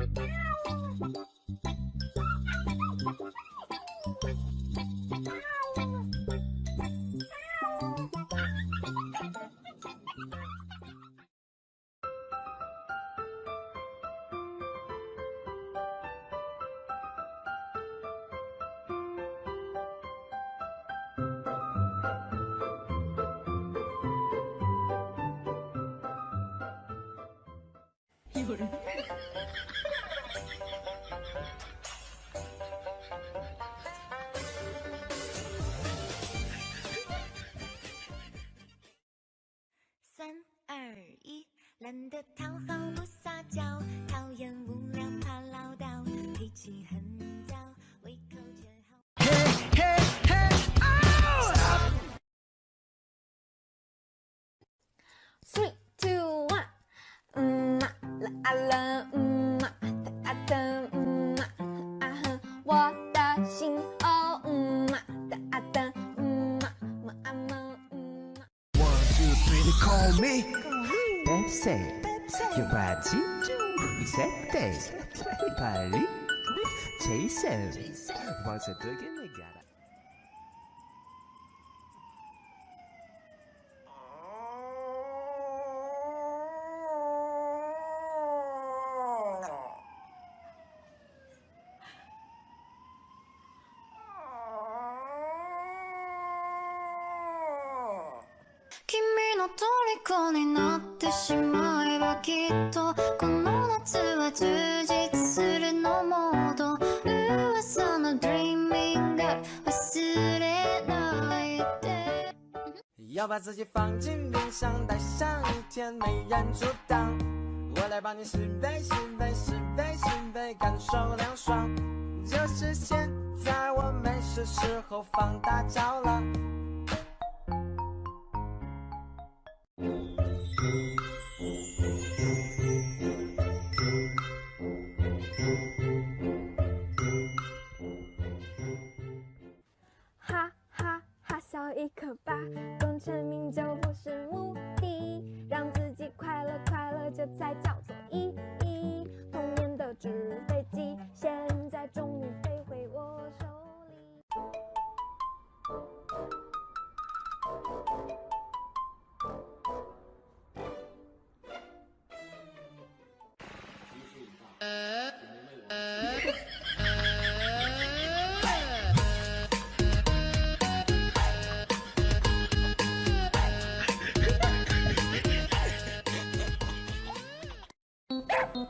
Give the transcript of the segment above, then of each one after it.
Thank you. 有人。三二一，懒得讨好不撒娇，讨厌无聊怕唠叨，脾气很糟，胃口却好。Three, two, one，嗯 I love，嗯啊哒哒嗯啊哼，我的心哦，嗯啊哒啊哒嗯啊么啊么嗯。One two three, they call me. Pepsi, Yubachi, Zepte, Jason. Once again, we got it. 虜になってしまえばきっとこの夏は充実するのモード」「噂の Dreaming が忘れないで」要把自己放进冰箱，待上一天没人阻挡。我来帮你十倍、十倍、十倍、十倍，感受凉爽。就是现在，我没事时候放大招了。一口吧，功成名就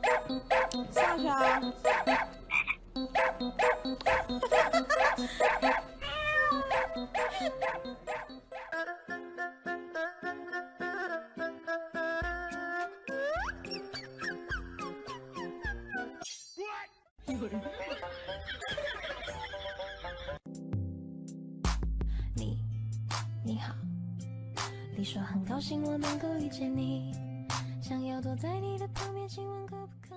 下去啊！你，你好。你说很高兴我能够遇见你，想要躲在你的旁边，亲吻可不可？